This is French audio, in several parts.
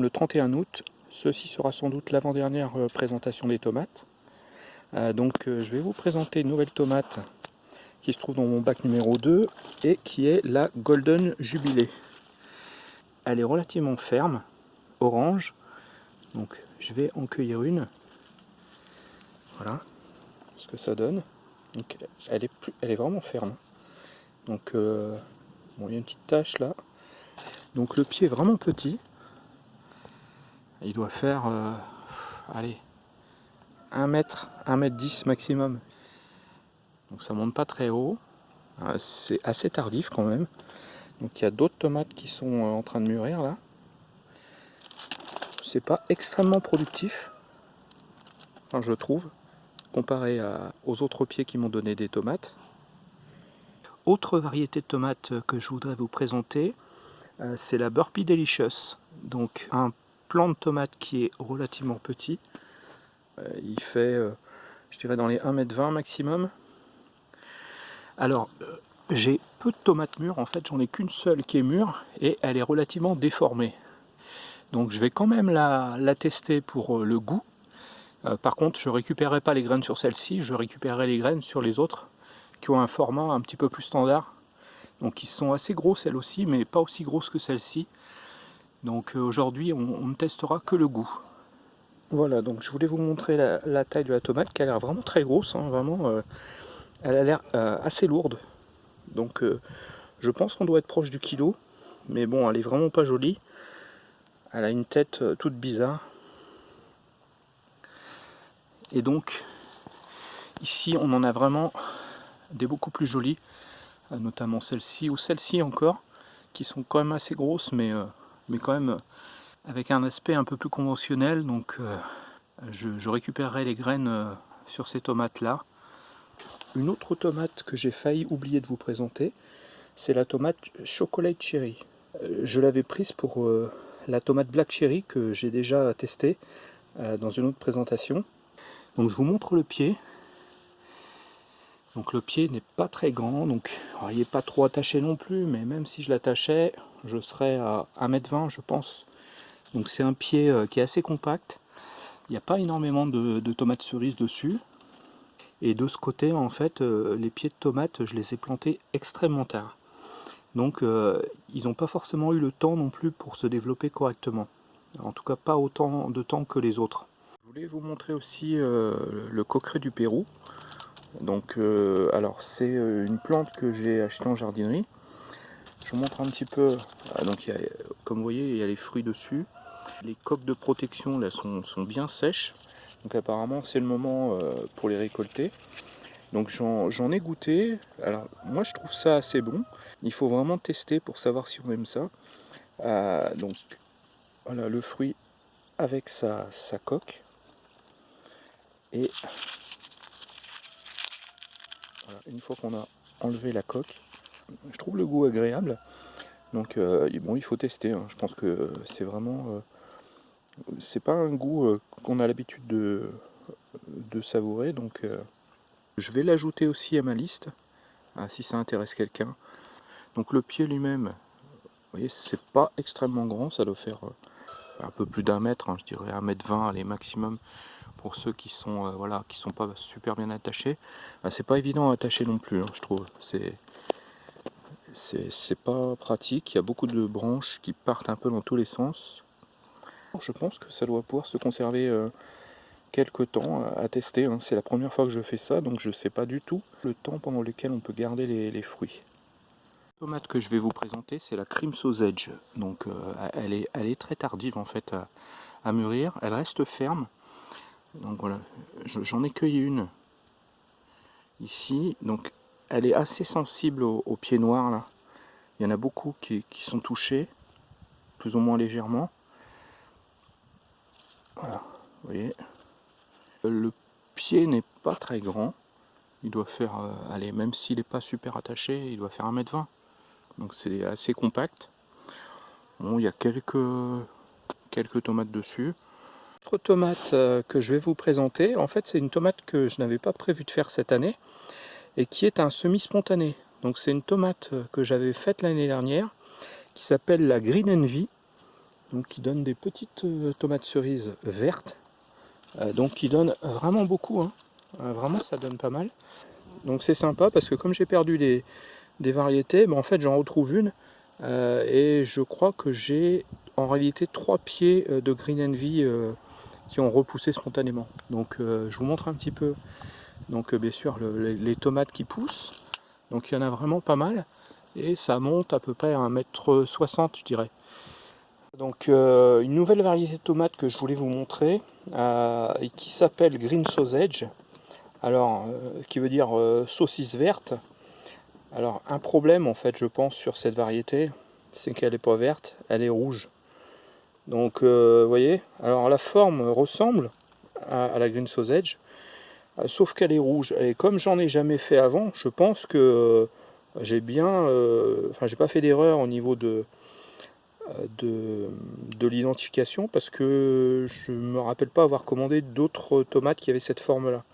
Le 31 août. Ceci sera sans doute l'avant-dernière euh, présentation des tomates. Euh, donc euh, je vais vous présenter une nouvelle tomate qui se trouve dans mon bac numéro 2 et qui est la Golden Jubilé. Elle est relativement ferme, orange. Donc je vais en cueillir une. Voilà ce que ça donne. Donc elle est, plus, elle est vraiment ferme. Donc bon, il y a une petite tache là. Donc le pied est vraiment petit il doit faire, euh, allez, 1 mètre, 1 mètre 10 maximum. Donc ça monte pas très haut. Euh, c'est assez tardif quand même. Donc il y a d'autres tomates qui sont euh, en train de mûrir là. C'est pas extrêmement productif, je trouve, comparé aux autres pieds qui m'ont donné des tomates. Autre variété de tomates que je voudrais vous présenter, c'est la Burpee Delicious. Donc un de tomate qui est relativement petit. Euh, il fait, euh, je dirais, dans les 1m20 maximum. Alors, euh, j'ai peu de tomates mûres, en fait, j'en ai qu'une seule qui est mûre, et elle est relativement déformée. Donc je vais quand même la, tester pour le goût. par contre, je ne récupérerai pas les graines sur celle-ci, je récupérerai les graines sur les autres, qui ont un format un petit peu plus standard. Donc ils sont assez gros celles aussi, mais pas aussi grosses que celle-ci. Donc euh, aujourd'hui, on, ne testera que le goût. Voilà, donc je voulais vous montrer la, taille de la tomate qui a l'air vraiment très grosse, hein, vraiment, euh, elle a l'air euh, assez lourde. Donc je pense qu'on doit être proche du kilo, mais bon, elle est vraiment pas jolie. Elle a une tête toute bizarre. Et donc, ici, on en a vraiment des beaucoup plus jolies, notamment celle-ci ou celle-ci encore, qui sont quand même assez grosses, mais mais quand même avec un aspect un peu plus conventionnel. Donc euh, je, récupérerai les graines euh, sur ces tomates là. Une autre tomate que j'ai failli oublier de vous présenter, c'est la tomate chocolat cherry. Euh, je l'avais prise pour la tomate black cherry que j'ai déjà testée dans une autre présentation. Donc je vous montre le pied. Donc le pied n'est pas très grand, donc il n'est pas trop attaché non plus, mais même si je l'attachais, je serais à 1m20 je pense. Donc c'est un pied euh, qui est assez compact. Il n'y a pas énormément de, tomates cerises dessus. Et de ce côté, en fait, euh, les pieds de tomates, je les ai plantés extrêmement tard. Donc euh, ils n'ont pas forcément eu le temps non plus pour se développer correctement. En tout cas pas autant de temps que les autres. Je voulais vous montrer aussi le coqueret du Pérou. Donc alors c'est une plante que j'ai achetée en jardinerie. Je vous montre un petit peu. Ah, donc, comme vous voyez, il y a les fruits dessus. Les coques de protection là sont, bien sèches. Donc apparemment c'est le moment euh, pour les récolter. Donc j'en ai goûté. Alors moi je trouve ça assez bon. Il faut vraiment tester pour savoir si on aime ça. Euh, donc voilà le fruit avec sa, sa coque. Et une fois qu'on a enlevé la coque, je trouve le goût agréable. Donc euh, bon, il faut tester. Hein. Je pense que c'est vraiment, euh, c'est pas un goût euh, qu'on a l'habitude de, savourer. Donc je vais l'ajouter aussi à ma liste, hein, si ça intéresse quelqu'un. Donc le pied lui-même, vous voyez, c'est pas extrêmement grand, ça doit faire un peu plus d'un mètre, hein, je dirais un mètre vingt, allez maximum pour ceux qui sont voilà qui sont pas super bien attachés. Ah, c'est pas évident à attacher non plus, je trouve. C'est c'est pas pratique, il y a beaucoup de branches qui partent un peu dans tous les sens. Je pense que ça doit pouvoir se conserver euh, quelques temps à, tester, hein. c'est la première fois que je fais ça, donc je sais pas du tout le temps pendant lequel on peut garder les, fruits. La tomate que je vais vous présenter, c'est la Cream Sausage, donc euh, elle, est, elle est très tardive en fait à, mûrir, elle reste ferme, donc voilà, j'en ai cueilli une ici, donc elle est assez sensible aux, pieds noirs là. Il y en a beaucoup qui, sont touchés, plus ou moins légèrement. Voilà, vous voyez. Le pied n'est pas très grand. Il doit faire, euh, allez, même s'il n'est pas super attaché, il doit faire 1m20. Donc c'est assez compact. Bon, il y a quelques, quelques tomates dessus. Tomate euh, que je vais vous présenter, en fait c'est une tomate que je n'avais pas prévu de faire cette année et qui est un semi-spontané. Donc c'est une tomate que j'avais faite l'année dernière, qui s'appelle la Green Envy. donc qui donne des petites tomates cerises vertes, donc qui donne vraiment beaucoup, hein. vraiment ça donne pas mal. Donc c'est sympa parce que comme j'ai perdu des, variétés, ben, en fait j'en retrouve une et je crois que j'ai en réalité trois pieds de Green Envy qui ont repoussé spontanément. Donc je vous montre un petit peu donc bien sûr les, tomates qui poussent. Donc il y en a vraiment pas mal. Et ça monte à peu près à 1m60 je dirais. Donc une nouvelle variété de tomates que je voulais vous montrer. qui s'appelle Green Sausage alors euh, qui veut dire euh, saucisse verte. Alors un problème en fait je pense sur cette variété, c'est qu'elle n'est pas verte, elle est rouge. Donc euh, vous voyez, alors la forme ressemble à, la green sausage, sauf qu'elle est rouge. Et comme j'en ai jamais fait avant, je pense que j'ai bien, enfin j'ai pas fait d'erreur au niveau de, de, de l'identification parce que je me rappelle pas avoir commandé d'autres tomates qui avaient cette forme là.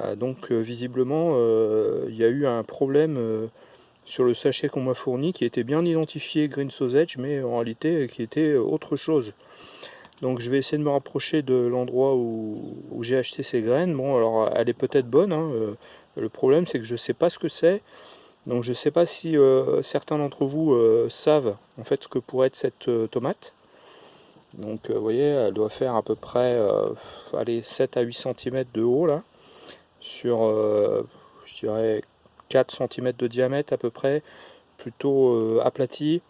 Euh, donc euh, visiblement euh, il y a eu un problème sur le sachet qu'on m'a fourni qui était bien identifié Green Sausage mais en réalité qui était autre chose. Donc je vais essayer de me rapprocher de l'endroit où, j'ai acheté ces graines. Bon alors elle est peut-être bonne, hein, le problème c'est que je ne sais pas ce que c'est. Donc je ne sais pas si certains d'entre vous savent en fait ce que pourrait être cette tomate. Donc vous voyez elle doit faire à peu près allez, 7 à 8 cm de haut là sur, euh, je dirais, 4 cm de diamètre à peu près, plutôt euh, aplati.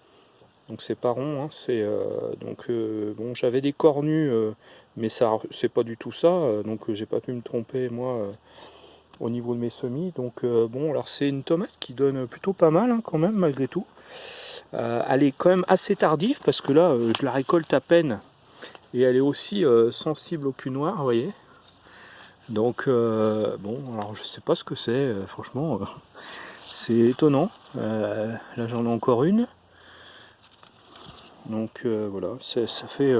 Donc c'est pas rond, hein, c'est euh, donc bon j'avais des cornus, mais ça c'est pas du tout ça, donc j'ai pas pu me tromper moi au niveau de mes semis. Donc bon alors c'est une tomate qui donne plutôt pas mal hein, quand même malgré tout. elle est quand même assez tardive parce que là je la récolte à peine et elle est aussi sensible au cul noir, vous voyez. Donc, euh, bon, alors je sais pas ce que c'est, euh, franchement, euh, c'est étonnant. là, j'en ai encore une. Donc, voilà, ça fait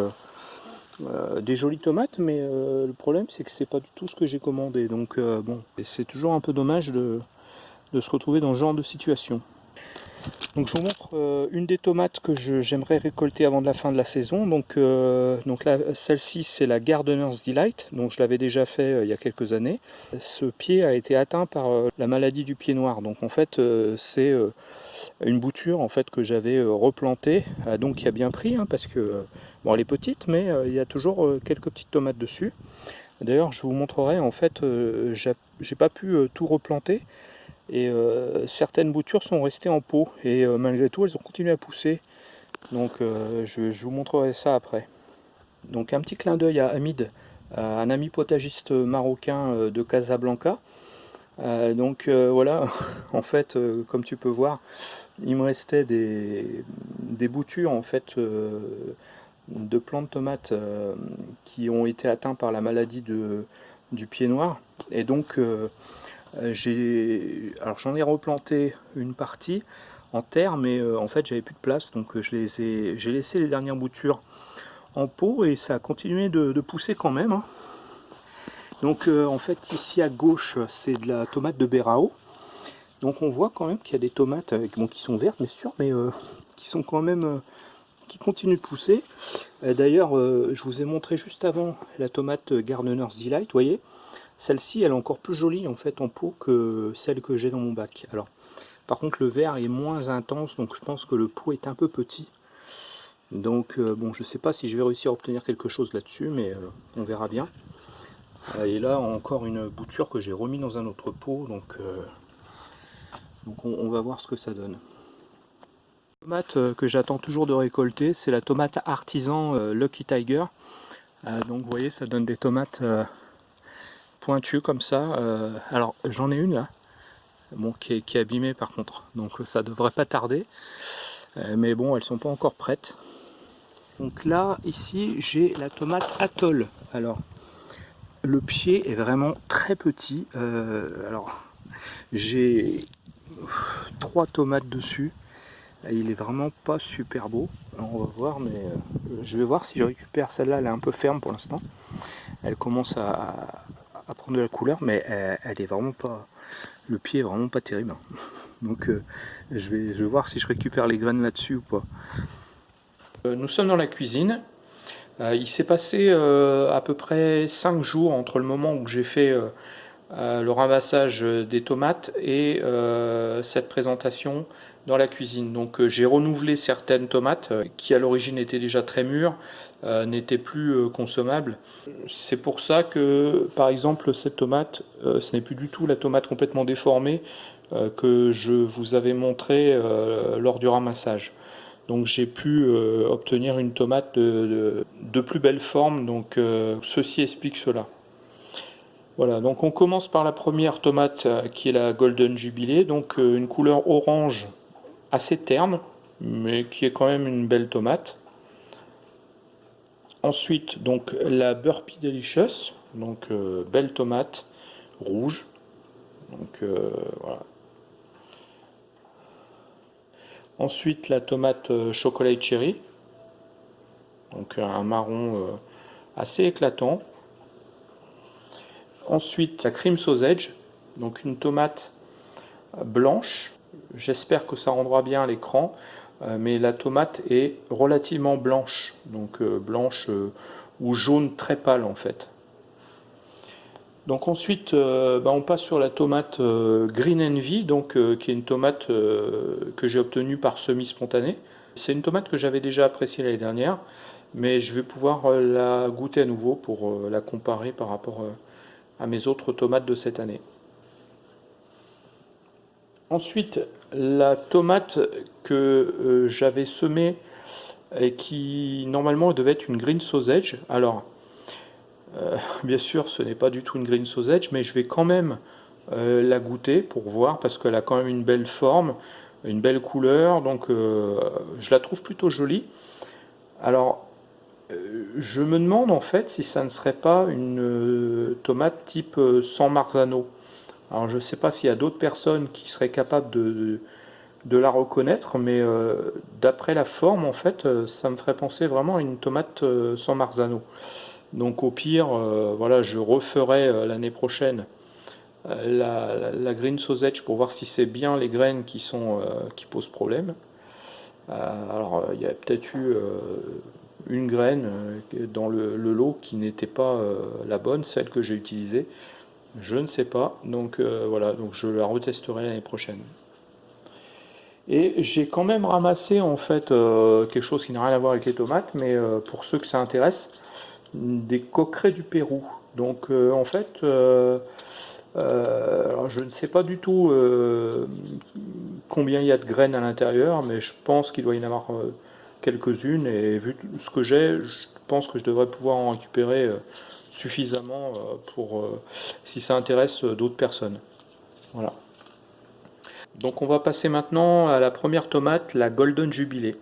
des jolies tomates, mais le problème, c'est que c'est pas du tout ce que j'ai commandé. Donc, bon, c'est toujours un peu dommage de, de se retrouver dans ce genre de situation. Je vous montre euh, une des tomates que j'aimerais récolter avant la fin de la saison. Donc, euh, celle-ci c'est la Gardener's Delight, donc je l'avais déjà fait euh, il y a quelques années. Ce pied a été atteint par la maladie du pied noir. Donc en fait c'est une bouture en fait que j'avais replantée, donc qui a bien pris hein, parce que bon elle est petite mais il y a toujours quelques petites tomates dessus. D'ailleurs je vous montrerai en fait j'ai pas pu tout replanter et euh, certaines boutures sont restées en pot. Et euh, malgré tout elles ont continué à pousser. Donc euh, je, vous montrerai ça après. Donc un petit clin d'œil à Hamid un ami potagiste marocain de Casablanca. Donc voilà. En fait comme tu peux voir il me restait des, boutures en fait de plants de tomates qui ont été atteints par la maladie du pied noir. Et donc alors j'en ai replanté une partie en terre, mais euh, en fait j'avais plus de place, donc euh, j'ai laissé les dernières boutures en pot et ça a continué de, pousser quand même. Hein. Donc en fait ici à gauche c'est de la tomate de Berao. Donc on voit quand même qu'il y a des tomates qui sont vertes bien sûr, mais qui sont quand même qui continuent de pousser. D'ailleurs je vous ai montré juste avant la tomate Gardener's Delight, vous voyez celle-ci, elle est encore plus jolie en fait en pot que celle que j'ai dans mon bac. Alors, par contre, le vert est moins intense, donc je pense que le pot est un peu petit. Donc, euh, bon, je ne sais pas si je vais réussir à obtenir quelque chose là-dessus, mais euh, on verra bien. Euh, et là, encore une bouture que j'ai remis dans un autre pot, donc, donc on, va voir ce que ça donne. La tomate que j'attends toujours de récolter, c'est la tomate artisan Lucky Tiger. donc, vous voyez, ça donne des tomates pointu comme ça. Euh, alors j'en ai une là, bon, qui, est, qui abîmée par contre, donc ça devrait pas tarder. Euh, mais bon, elles sont pas encore prêtes. Donc là, ici, j'ai la tomate atoll. Alors, le pied est vraiment très petit. Euh, alors, j'ai trois tomates dessus. Il est vraiment pas super beau. on va voir, mais je vais voir si je récupère celle-là. Elle est un peu ferme pour l'instant. Elle commence à, à prendre de la couleur, mais elle, est vraiment pas... Le pied est vraiment pas terrible. Hein. Donc euh, je, vais, je vais voir si je récupère les graines là-dessus ou pas. Euh, nous sommes dans la cuisine. Euh, il s'est passé à peu près 5 jours entre le moment où j'ai fait le ramassage des tomates et cette présentation dans la cuisine. Donc j'ai renouvelé certaines tomates qui à l'origine étaient déjà très mûres, n'étaient plus consommables. C'est pour ça que par exemple cette tomate, ce n'est plus du tout la tomate complètement déformée que je vous avais montré lors du ramassage. Donc j'ai pu euh, obtenir une tomate de, plus belle forme, donc euh, ceci explique cela. Voilà, donc on commence par la première tomate euh, qui est la Golden Jubilee, donc une couleur orange assez terne, mais qui est quand même une belle tomate. Ensuite, donc la Burpee Delicious, donc belle tomate rouge. Voilà, Ensuite, la tomate euh, chocolat cherry, donc un marron euh, assez éclatant. Ensuite, la cream sausage, donc une tomate euh, blanche. J'espère que ça rendra bien à l'écran, mais la tomate est relativement blanche, donc blanche ou jaune très pâle en fait. Donc ensuite, euh, bah, on passe sur la tomate euh, Green Envy, donc, euh, qui est une tomate que j'ai obtenue par semi-spontané. C'est une tomate que j'avais déjà appréciée l'année dernière, mais je vais pouvoir la goûter à nouveau pour la comparer par rapport à mes autres tomates de cette année. Ensuite, la tomate que j'avais semée et qui normalement devait être une green sausage. Alors, euh, bien sûr, ce n'est pas du tout une green sausage, mais je vais quand même euh, la goûter pour voir, parce qu'elle a quand même une belle forme, une belle couleur, donc euh, je la trouve plutôt jolie. Alors, je me demande en fait si ça ne serait pas une tomate type sans marzano. Alors je ne sais pas s'il y a d'autres personnes qui seraient capables de, la reconnaître, mais d'après la forme, en fait, ça me ferait penser vraiment à une tomate sans marzano. Donc au pire, euh, voilà, je referai euh, l'année prochaine euh, la, green sausage pour voir si c'est bien les graines qui posent problème. alors il y a peut-être eu une graine dans le, lot qui n'était pas la bonne, celle que j'ai utilisée. Je ne sais pas, donc voilà, donc je la retesterai l'année prochaine. Et j'ai quand même ramassé en fait quelque chose qui n'a rien à voir avec les tomates, mais pour ceux que ça intéresse, des coquerets du Pérou. Donc euh, en fait, euh, euh, je ne sais pas du tout combien il y a de graines à l'intérieur, mais je pense qu'il doit y en avoir quelques-unes. Et vu ce que j'ai, je pense que je devrais pouvoir en récupérer suffisamment pour si ça intéresse d'autres personnes. Voilà. Donc on va passer maintenant à la première tomate, la Golden Jubilee.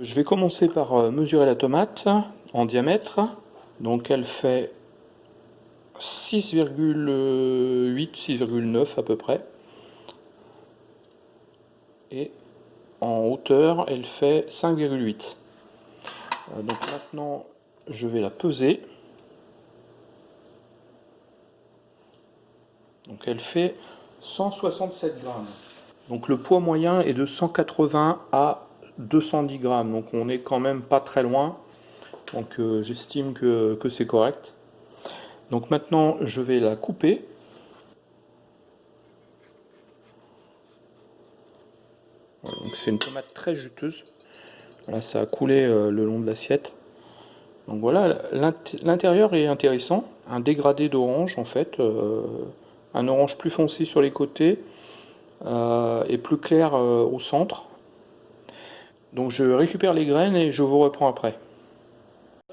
Je vais commencer par mesurer la tomate en diamètre. Donc elle fait 6,8, 6,9 à peu près. Et en hauteur, elle fait 5,8. Euh, donc maintenant, je vais la peser. Donc elle fait 167 grammes. Donc le poids moyen est de 180 à 210 grammes. Donc on est quand même pas très loin. Donc euh, j'estime que, c'est correct. Donc maintenant je vais la couper. c'est une tomate très juteuse. Là ça a coulé euh, le long de l'assiette. Donc voilà, l'intérieur est intéressant. Un dégradé d'orange en fait. Euh, un orange plus foncé sur les côtés et plus clair au centre. Donc je récupère les graines et je vous reprends après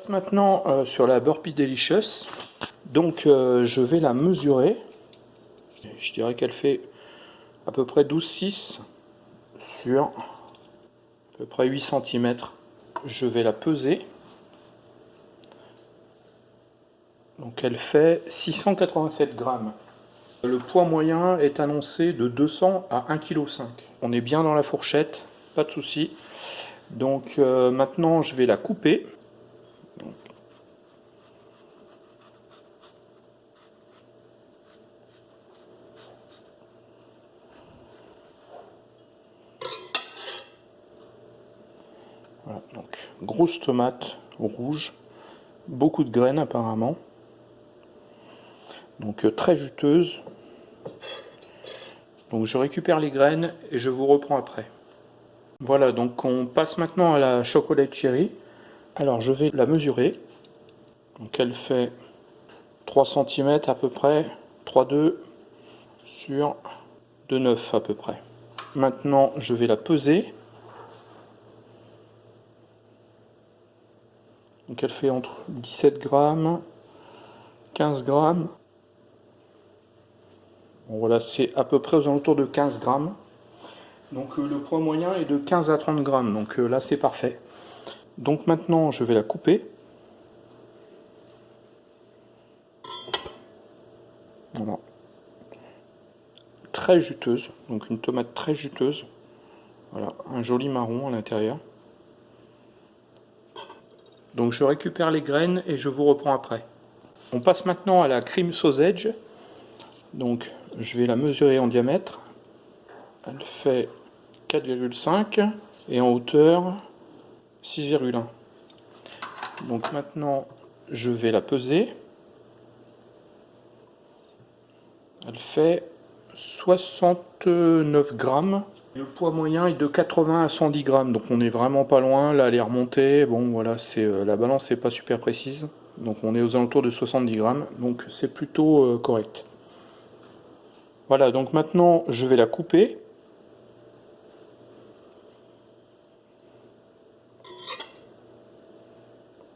maintenant euh, sur la Burpee Delicious. Donc euh, je vais la mesurer. Je dirais qu'elle fait à peu près 12,6 sur peu près 8 cm. Je vais la peser. Donc elle fait 687 grammes. Le poids moyen est annoncé de 200 à 1,5 kg. On est bien dans la fourchette, pas de souci. Donc euh, maintenant je vais la couper. Voilà, donc grosse tomate rouge, beaucoup de graines apparemment. Donc euh, très juteuse. Donc je récupère les graines et je vous reprends après. Voilà, donc on passe maintenant à la chocolate cherry. Alors je vais la mesurer. Donc elle fait 3 cm à peu près, 3,2 sur 2,9 à peu près. Maintenant je vais la peser. Elle fait entre 17 grammes, 15 grammes. Voilà, c'est à peu près aux alentours de 15 grammes. Donc euh, le poids moyen est de 15 à 30 grammes, donc euh, là c'est parfait. Donc maintenant je vais la couper. Très juteuse, donc une tomate très juteuse. Voilà, un joli marron à l'intérieur. Donc je récupère les graines et je vous reprends après. On passe maintenant à la cream sausage. Donc je vais la mesurer en diamètre. Elle fait 4,5 et en hauteur 6,1. Donc maintenant je vais la peser. Elle fait 69 grammes le poids moyen est de 80 à 110 grammes, donc on est vraiment pas loin. Là, elle est remontée. Bon, voilà, c'est euh, la balance n'est pas super précise. Donc on est aux alentours de 70 grammes, donc c'est plutôt euh, correct. Voilà, donc maintenant je vais la couper.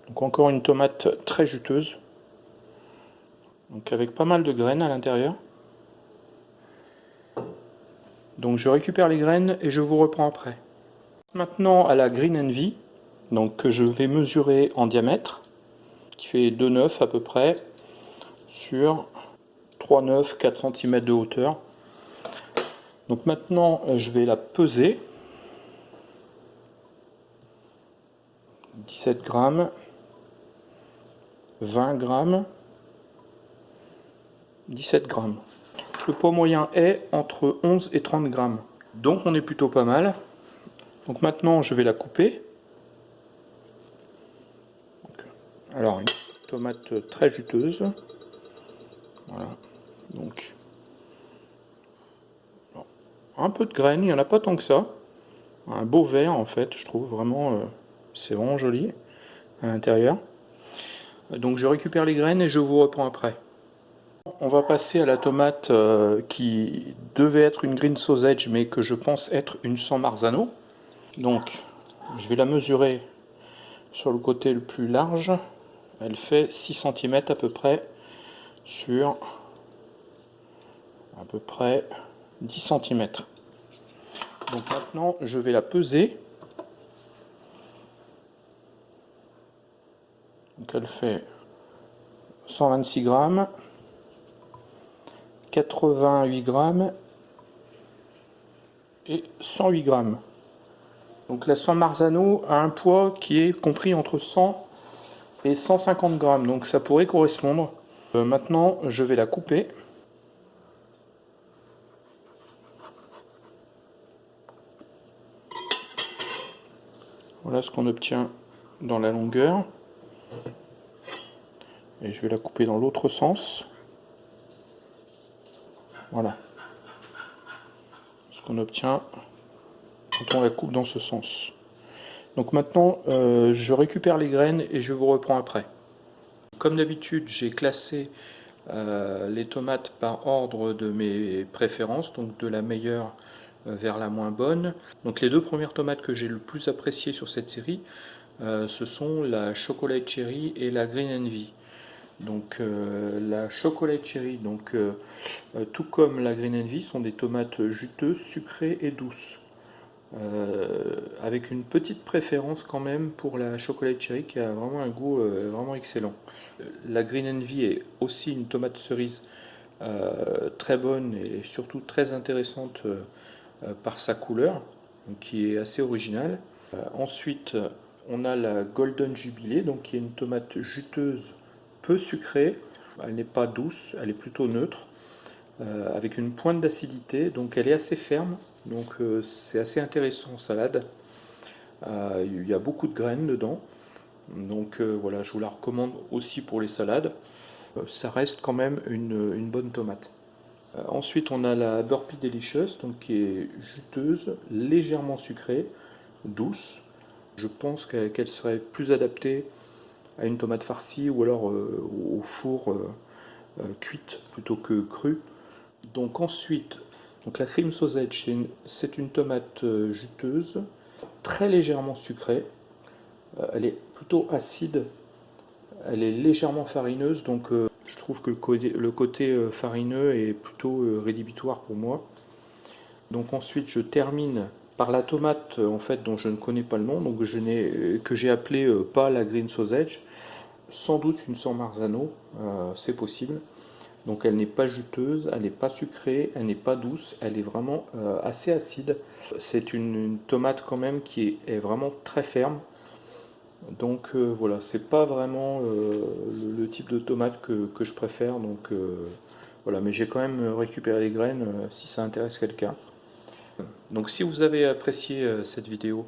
Donc encore une tomate très juteuse. Donc avec pas mal de graines à l'intérieur. Donc je récupère les graines et je vous reprends après. Maintenant à la Green Envy, donc que je vais mesurer en diamètre, qui fait 2,9 à peu près, sur 3,9, 4 cm de hauteur. Donc maintenant euh, je vais la peser. 17 grammes, 20 grammes, 17 grammes. Le poids moyen est entre 11 et 30 grammes. Donc on est plutôt pas mal. Donc maintenant je vais la couper. alors une tomate très juteuse. Voilà. Donc un peu de graines, il n'y en a pas tant que ça. Un beau vert en fait, je trouve vraiment, euh, c'est vraiment joli à l'intérieur. Donc je récupère les graines et je vous reprends après. On va passer à la tomate euh, qui devait être une green sausage mais que je pense être une San Marzano. Donc je vais la mesurer sur le côté le plus large. Elle fait 6 cm à peu près sur à peu près 10 cm. Donc maintenant je vais la peser. Donc elle fait 126 grammes. 88 grammes et 108 grammes. Donc la San Marzano a un poids qui est compris entre 100 et 150 grammes, donc ça pourrait correspondre. Euh, maintenant, je vais la couper. Voilà ce qu'on obtient dans la longueur. Et je vais la couper dans l'autre sens. Voilà. Ce qu'on obtient quand on la coupe dans ce sens. Donc maintenant, euh, je récupère les graines et je vous reprends après. Comme d'habitude, j'ai classé euh, les tomates par ordre de mes préférences, donc de la meilleure euh, vers la moins bonne. Donc les deux premières tomates que j'ai le plus appréciées sur cette série, ce sont la Chocolate Cherry et la Green Envy. Donc euh, la chocolat cherry, donc, euh, euh, tout comme la green envy, sont des tomates juteuses, sucrées et douces. avec une petite préférence quand même pour la chocolat cherry qui a vraiment un goût vraiment excellent. La green envy est aussi une tomate cerise très bonne et surtout très intéressante par sa couleur, qui est assez originale. ensuite, on a la golden jubilé, donc qui est une tomate juteuse peu sucrée, elle n'est pas douce, elle est plutôt neutre, euh, avec une pointe d'acidité, donc elle est assez ferme, donc euh, c'est assez intéressant en salade. il y a beaucoup de graines dedans. Donc voilà, je vous la recommande aussi pour les salades. ça reste quand même une, bonne tomate. ensuite, on a la Burpee Delicious, donc qui est juteuse, légèrement sucrée, douce. Je pense qu'elle serait plus adaptée à une tomate farcie ou alors au four cuite plutôt que crue. Donc ensuite, donc la cream sausage, c'est une, tomate euh, juteuse, très légèrement sucrée. Euh, elle est plutôt acide, elle est légèrement farineuse, donc euh, je trouve que le côté, farineux est plutôt rédhibitoire pour moi. Donc ensuite, je termine par la tomate en fait dont je ne connais pas le nom, je que j'ai appelé pas la green sausage, sans doute une San Marzano, c'est possible. Donc elle n'est pas juteuse, elle n'est pas sucrée, elle n'est pas douce, elle est vraiment euh, assez acide. C'est une, tomate quand même qui est, vraiment très ferme. Donc euh, voilà, c'est pas vraiment euh, le, type de tomate que, je préfère. Mais j'ai quand même récupéré les graines si ça intéresse quelqu'un. Donc si vous avez apprécié cette vidéo,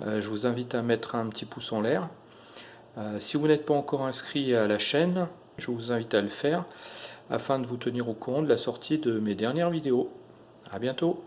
je vous invite à mettre un petit pouce en l'air. si vous n'êtes pas encore inscrit à la chaîne, je vous invite à le faire afin de vous tenir au courant de la sortie de mes dernières vidéos. A bientôt